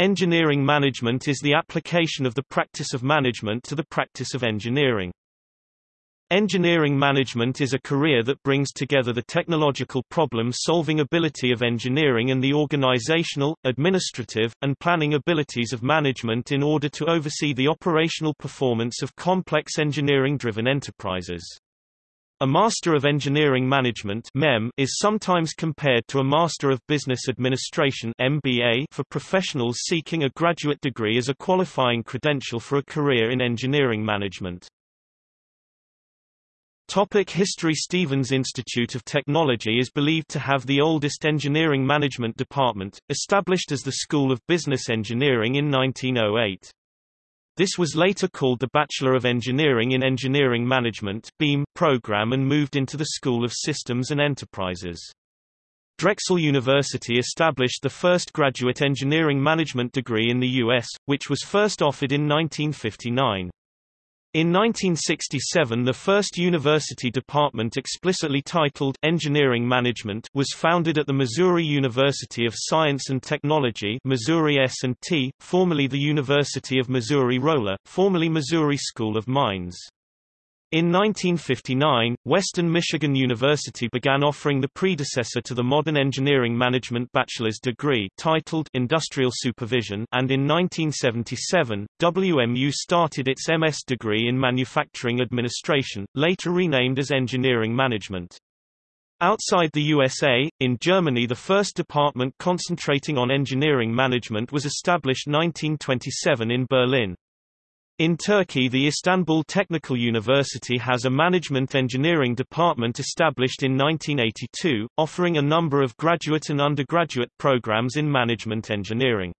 Engineering management is the application of the practice of management to the practice of engineering. Engineering management is a career that brings together the technological problem-solving ability of engineering and the organizational, administrative, and planning abilities of management in order to oversee the operational performance of complex engineering-driven enterprises. A Master of Engineering Management MEM is sometimes compared to a Master of Business Administration MBA for professionals seeking a graduate degree as a qualifying credential for a career in engineering management. Topic history Stevens Institute of Technology is believed to have the oldest engineering management department, established as the School of Business Engineering in 1908. This was later called the Bachelor of Engineering in Engineering Management BEEM program and moved into the School of Systems and Enterprises. Drexel University established the first graduate engineering management degree in the U.S., which was first offered in 1959. In 1967 the first university department explicitly titled Engineering Management was founded at the Missouri University of Science and Technology Missouri S&T, formerly the University of Missouri-Rolla, formerly Missouri School of Mines. In 1959, Western Michigan University began offering the predecessor to the modern engineering management bachelor's degree titled Industrial Supervision and in 1977, WMU started its MS degree in Manufacturing Administration, later renamed as Engineering Management. Outside the USA, in Germany the first department concentrating on engineering management was established 1927 in Berlin. In Turkey the Istanbul Technical University has a management engineering department established in 1982, offering a number of graduate and undergraduate programs in management engineering.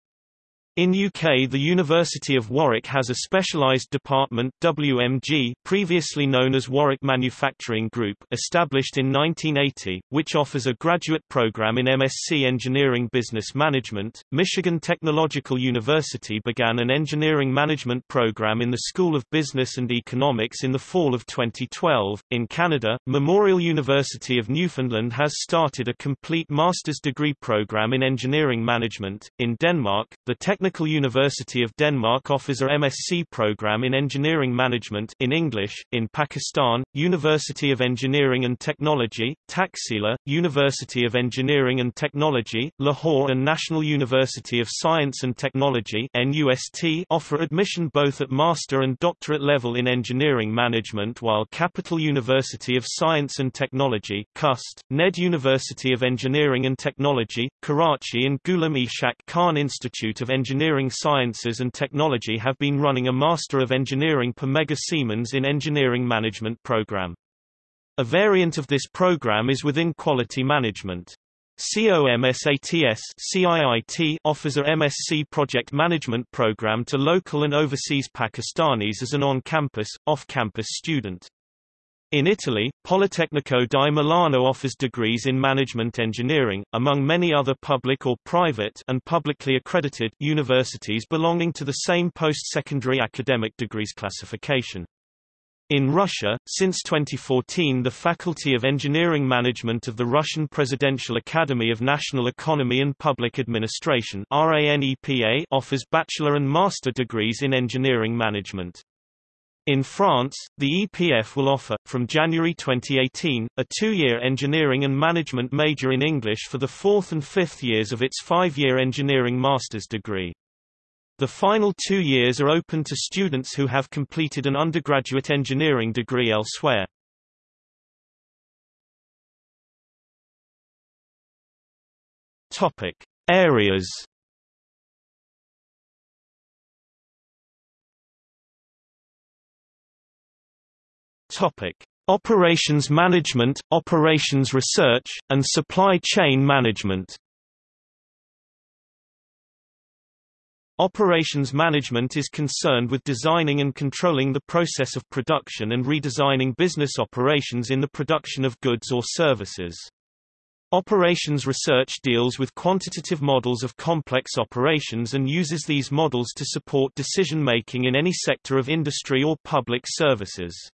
In UK the University of Warwick has a specialised department WMG previously known as Warwick Manufacturing Group established in 1980, which offers a graduate program in MSc Engineering Business Management. Michigan Technological University began an engineering management program in the School of Business and Economics in the fall of 2012. In Canada, Memorial University of Newfoundland has started a complete master's degree program in engineering management. In Denmark, the Tech Technical University of Denmark offers a MSc program in engineering management in English. In Pakistan, University of Engineering and Technology, Taxila, University of Engineering and Technology, Lahore and National University of Science and Technology NUST offer admission both at master and doctorate level in engineering management while Capital University of Science and Technology CUST, NED University of Engineering and Technology, Karachi and Ghulam Ishaq Khan Institute of Engineering Engineering Sciences and Technology have been running a Master of Engineering per Mega Siemens in Engineering Management program. A variant of this program is within Quality Management. COMSATS CIIT offers a MSc project management program to local and overseas Pakistanis as an on-campus, off-campus student. In Italy, Politecnico di Milano offers degrees in management engineering, among many other public or private and publicly accredited universities belonging to the same post-secondary academic degrees classification. In Russia, since 2014 the Faculty of Engineering Management of the Russian Presidential Academy of National Economy and Public Administration offers bachelor and master degrees in engineering management. In France, the EPF will offer, from January 2018, a two-year engineering and management major in English for the fourth and fifth years of its five-year engineering master's degree. The final two years are open to students who have completed an undergraduate engineering degree elsewhere. Topic. Areas Topic: Operations management, operations research, and supply chain management. Operations management is concerned with designing and controlling the process of production and redesigning business operations in the production of goods or services. Operations research deals with quantitative models of complex operations and uses these models to support decision-making in any sector of industry or public services.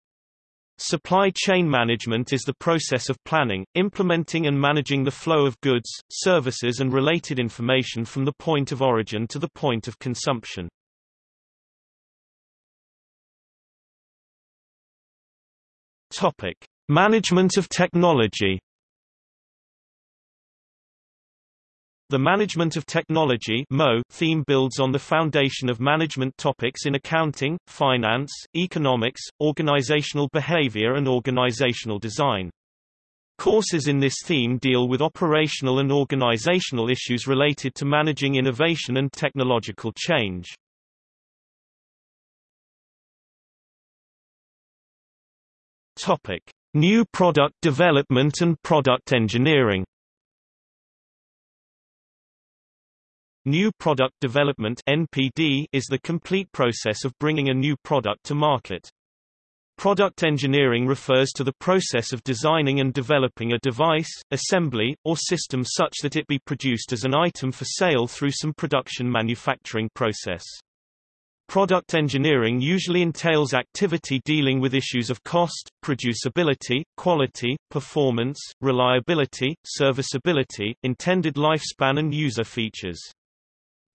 Supply chain management is the process of planning, implementing and managing the flow of goods, services and related information from the point of origin to the point of consumption. Topic: Management of technology. The Management of Technology theme builds on the foundation of management topics in accounting, finance, economics, organizational behavior and organizational design. Courses in this theme deal with operational and organizational issues related to managing innovation and technological change. Topic: New product development and product engineering. New Product Development (NPD) is the complete process of bringing a new product to market. Product engineering refers to the process of designing and developing a device, assembly, or system such that it be produced as an item for sale through some production manufacturing process. Product engineering usually entails activity dealing with issues of cost, producibility, quality, performance, reliability, serviceability, intended lifespan and user features.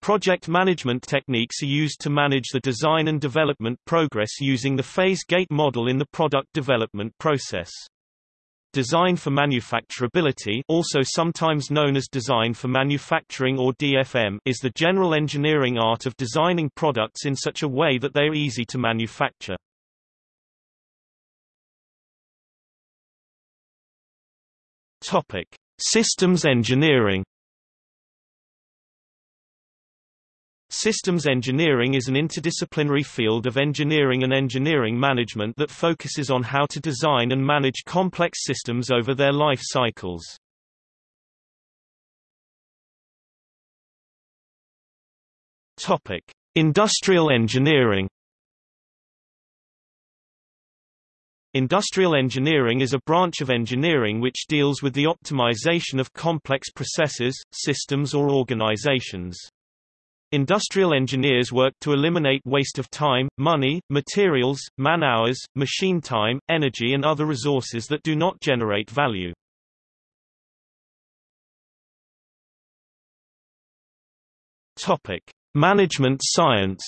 Project management techniques are used to manage the design and development progress using the phase gate model in the product development process. Design for manufacturability also sometimes known as design for manufacturing or DFM is the general engineering art of designing products in such a way that they are easy to manufacture. Topic: Systems engineering Systems engineering is an interdisciplinary field of engineering and engineering management that focuses on how to design and manage complex systems over their life cycles. Topic: Industrial engineering Industrial engineering is a branch of engineering which deals with the optimization of complex processes, systems or organizations. Industrial engineers work to eliminate waste of time, money, materials, man-hours, machine time, energy and other resources that do not generate value. Topic: Management science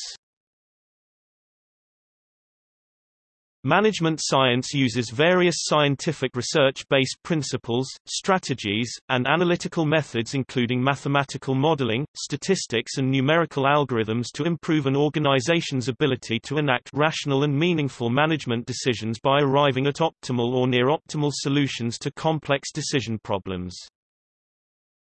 Management science uses various scientific research-based principles, strategies, and analytical methods including mathematical modeling, statistics and numerical algorithms to improve an organization's ability to enact rational and meaningful management decisions by arriving at optimal or near-optimal solutions to complex decision problems.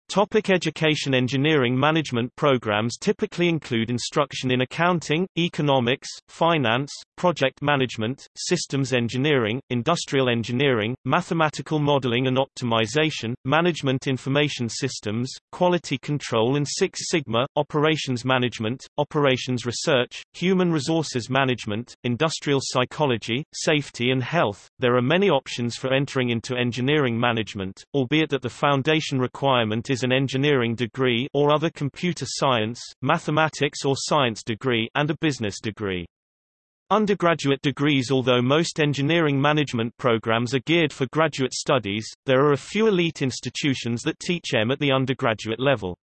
Topic education Engineering management programs typically include instruction in accounting, economics, finance, project management, systems engineering, industrial engineering, mathematical modeling and optimization, management information systems, quality control and Six Sigma, operations management, operations research, human resources management, industrial psychology, safety and health. There are many options for entering into engineering management, albeit that the foundation requirement is is an engineering degree or other computer science, mathematics or science degree and a business degree. Undergraduate degrees Although most engineering management programs are geared for graduate studies, there are a few elite institutions that teach EM at the undergraduate level.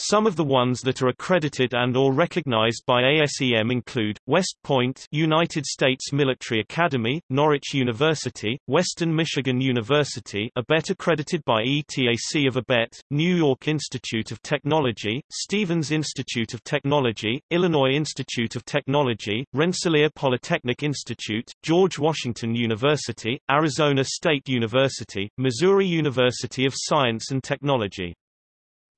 Some of the ones that are accredited and or recognized by ASEM include, West Point United States Military Academy, Norwich University, Western Michigan University ABET accredited by ETAC of ABET, New York Institute of Technology, Stevens Institute of Technology, Illinois Institute of Technology, Rensselaer Polytechnic Institute, George Washington University, Arizona State University, Missouri University of Science and Technology.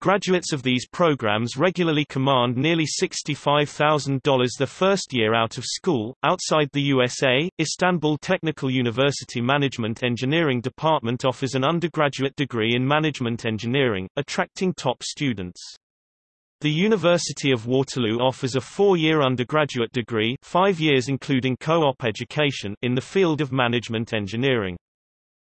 Graduates of these programs regularly command nearly $65,000 their first year out of school. Outside the USA, Istanbul Technical University Management Engineering Department offers an undergraduate degree in management engineering, attracting top students. The University of Waterloo offers a four-year undergraduate degree five years including co-op education in the field of management engineering.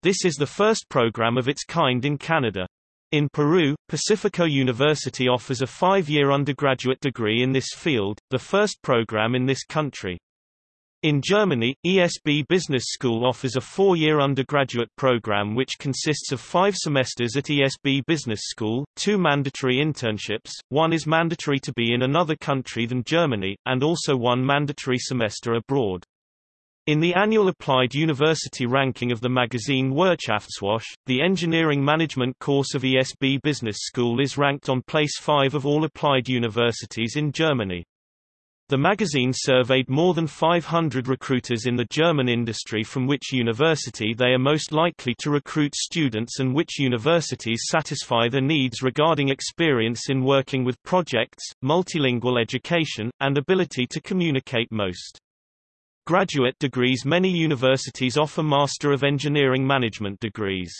This is the first program of its kind in Canada. In Peru, Pacifico University offers a five-year undergraduate degree in this field, the first program in this country. In Germany, ESB Business School offers a four-year undergraduate program which consists of five semesters at ESB Business School, two mandatory internships, one is mandatory to be in another country than Germany, and also one mandatory semester abroad. In the annual Applied University ranking of the magazine Wirtschaftswoche, the engineering management course of ESB Business School is ranked on place 5 of all applied universities in Germany. The magazine surveyed more than 500 recruiters in the German industry from which university they are most likely to recruit students and which universities satisfy their needs regarding experience in working with projects, multilingual education, and ability to communicate most. Graduate degrees Many universities offer Master of Engineering Management degrees.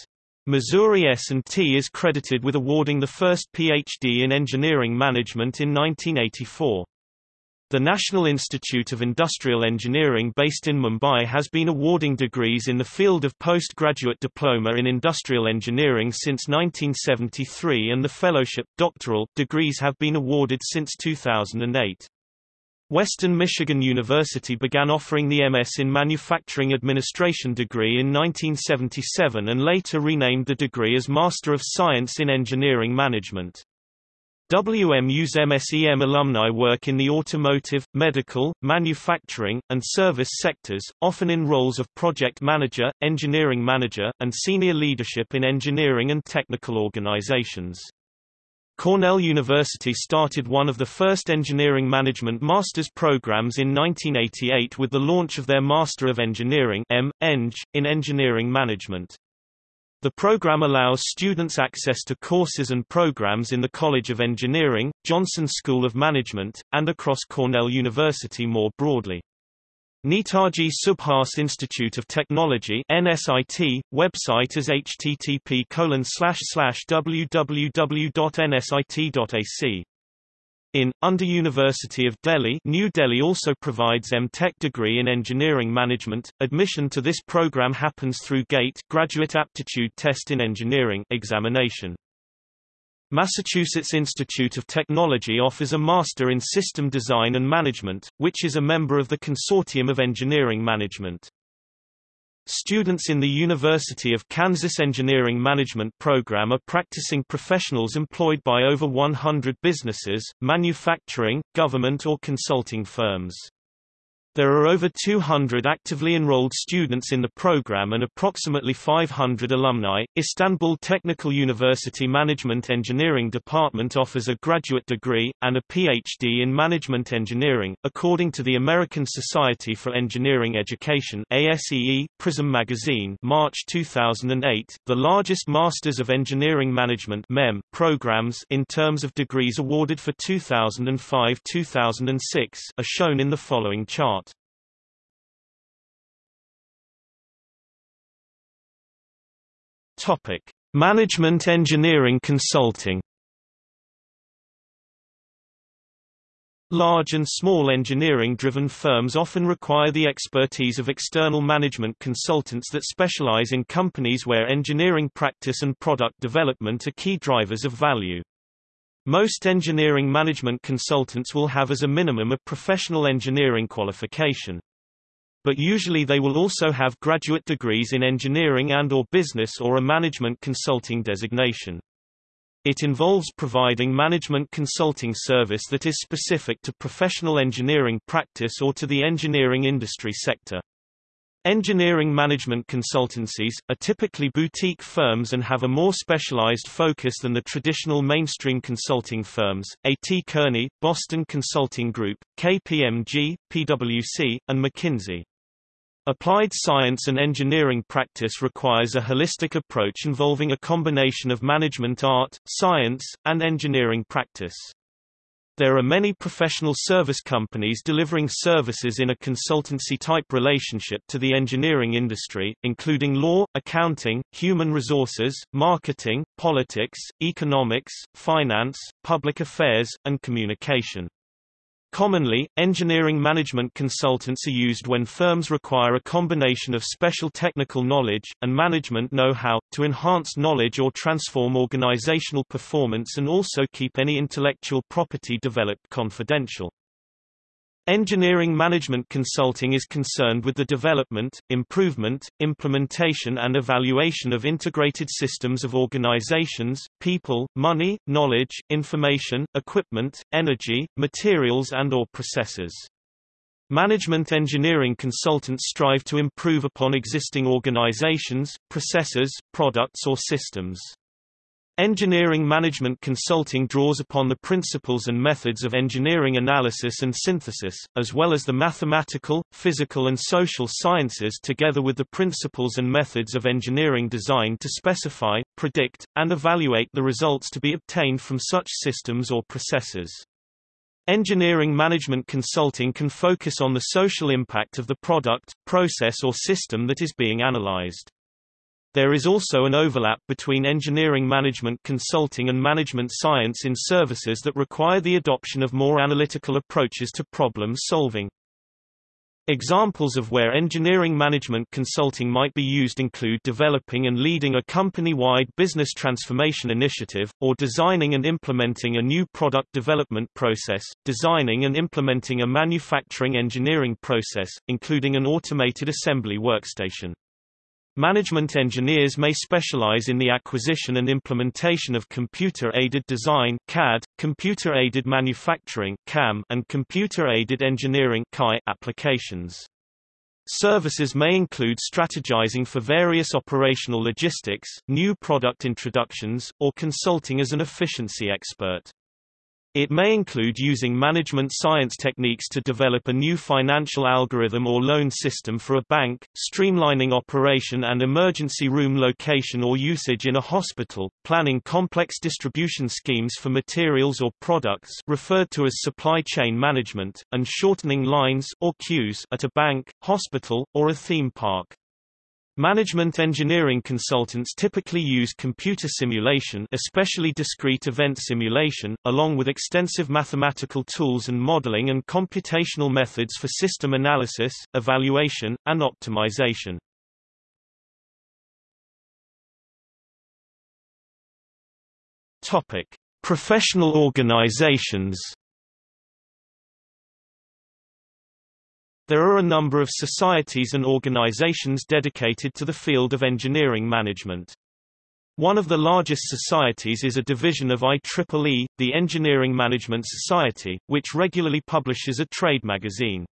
Missouri S&T is credited with awarding the first PhD in engineering management in 1984. The National Institute of Industrial Engineering based in Mumbai has been awarding degrees in the field of postgraduate diploma in industrial engineering since 1973 and the fellowship doctoral degrees have been awarded since 2008. Western Michigan University began offering the MS in Manufacturing Administration degree in 1977 and later renamed the degree as Master of Science in Engineering Management. WMU's MSEM alumni work in the automotive, medical, manufacturing, and service sectors, often in roles of project manager, engineering manager, and senior leadership in engineering and technical organizations. Cornell University started one of the first engineering management master's programs in 1988 with the launch of their Master of Engineering. Eng, in Engineering Management. The program allows students access to courses and programs in the College of Engineering, Johnson School of Management, and across Cornell University more broadly. Netaji Subhas Institute of Technology NSIT, website is http www.nsit.ac. In, under University of Delhi New Delhi also provides M.Tech degree in Engineering Management. Admission to this program happens through GATE Graduate Aptitude Test in Engineering examination. Massachusetts Institute of Technology offers a Master in System Design and Management, which is a member of the Consortium of Engineering Management. Students in the University of Kansas Engineering Management program are practicing professionals employed by over 100 businesses, manufacturing, government or consulting firms. There are over 200 actively enrolled students in the program and approximately 500 alumni. Istanbul Technical University Management Engineering Department offers a graduate degree, and a PhD in Management Engineering. According to the American Society for Engineering Education ASEE, Prism Magazine March 2008, the largest Masters of Engineering Management MEM programs in terms of degrees awarded for 2005-2006 are shown in the following chart. Topic: Management Engineering Consulting. Large and small engineering-driven firms often require the expertise of external management consultants that specialize in companies where engineering practice and product development are key drivers of value. Most engineering management consultants will have as a minimum a professional engineering qualification but usually they will also have graduate degrees in engineering and or business or a management consulting designation. It involves providing management consulting service that is specific to professional engineering practice or to the engineering industry sector. Engineering management consultancies, are typically boutique firms and have a more specialized focus than the traditional mainstream consulting firms, A.T. Kearney, Boston Consulting Group, KPMG, PwC, and McKinsey. Applied science and engineering practice requires a holistic approach involving a combination of management art, science, and engineering practice. There are many professional service companies delivering services in a consultancy-type relationship to the engineering industry, including law, accounting, human resources, marketing, politics, economics, finance, public affairs, and communication. Commonly, engineering management consultants are used when firms require a combination of special technical knowledge, and management know-how, to enhance knowledge or transform organizational performance and also keep any intellectual property developed confidential. Engineering management consulting is concerned with the development, improvement, implementation and evaluation of integrated systems of organizations, people, money, knowledge, information, equipment, energy, materials and or processes. Management engineering consultants strive to improve upon existing organizations, processes, products or systems. Engineering management consulting draws upon the principles and methods of engineering analysis and synthesis, as well as the mathematical, physical and social sciences together with the principles and methods of engineering design to specify, predict, and evaluate the results to be obtained from such systems or processes. Engineering management consulting can focus on the social impact of the product, process or system that is being analyzed. There is also an overlap between engineering management consulting and management science in services that require the adoption of more analytical approaches to problem solving. Examples of where engineering management consulting might be used include developing and leading a company-wide business transformation initiative, or designing and implementing a new product development process, designing and implementing a manufacturing engineering process, including an automated assembly workstation. Management engineers may specialize in the acquisition and implementation of computer-aided design CAD, computer-aided manufacturing CAM, and computer-aided engineering CAE applications. Services may include strategizing for various operational logistics, new product introductions, or consulting as an efficiency expert. It may include using management science techniques to develop a new financial algorithm or loan system for a bank, streamlining operation and emergency room location or usage in a hospital, planning complex distribution schemes for materials or products referred to as supply chain management, and shortening lines or queues at a bank, hospital, or a theme park. Management engineering consultants typically use computer simulation especially discrete event simulation, along with extensive mathematical tools and modeling and computational methods for system analysis, evaluation, and optimization. Professional organizations There are a number of societies and organizations dedicated to the field of engineering management. One of the largest societies is a division of IEEE, the Engineering Management Society, which regularly publishes a trade magazine.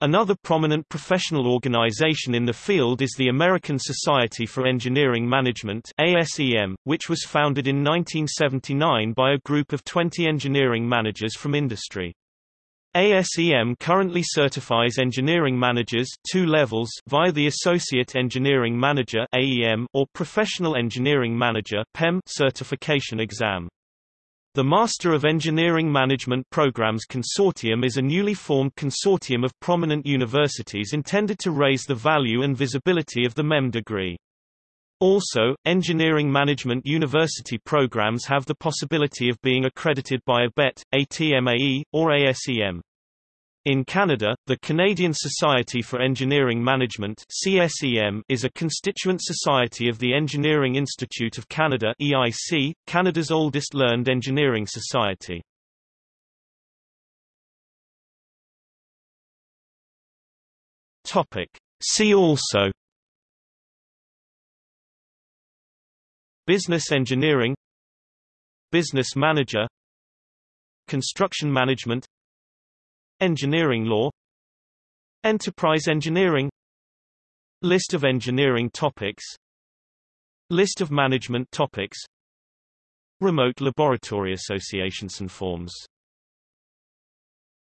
Another prominent professional organization in the field is the American Society for Engineering Management ASEM, which was founded in 1979 by a group of 20 engineering managers from industry. ASEM currently certifies engineering managers two levels via the Associate Engineering Manager AEM or Professional Engineering Manager PEM certification exam. The Master of Engineering Management Programs Consortium is a newly formed consortium of prominent universities intended to raise the value and visibility of the MEM degree. Also, engineering management university programs have the possibility of being accredited by ABET, ATMAE, or ASEM. In Canada, the Canadian Society for Engineering Management CSEM is a constituent society of the Engineering Institute of Canada EIC, Canada's oldest learned engineering society. Topic. See also Business engineering Business manager Construction management Engineering law Enterprise engineering List of engineering topics List of management topics Remote laboratory associations and forms